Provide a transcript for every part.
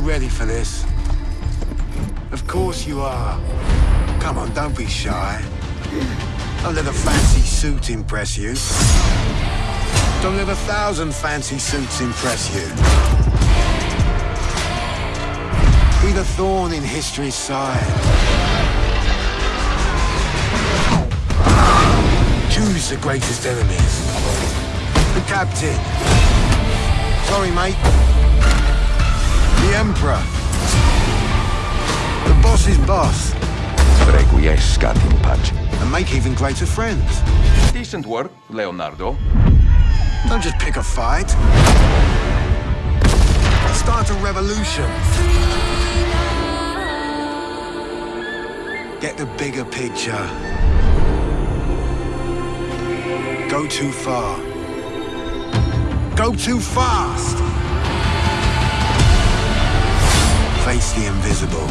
you ready for this? Of course you are. Come on, don't be shy. Don't let a fancy suit impress you. Don't let a thousand fancy suits impress you. Be the thorn in history's side. Choose the greatest enemies. The captain. Sorry, mate. The emperor. The boss's boss. Requiescat in pace. And make even greater friends. Decent work, Leonardo. Don't just pick a fight. Start a revolution. Get the bigger picture. Go too far. Go too fast. The invisible.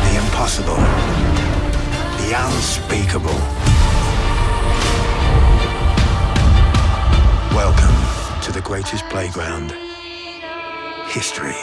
The impossible. The unspeakable. Welcome to the greatest playground. History.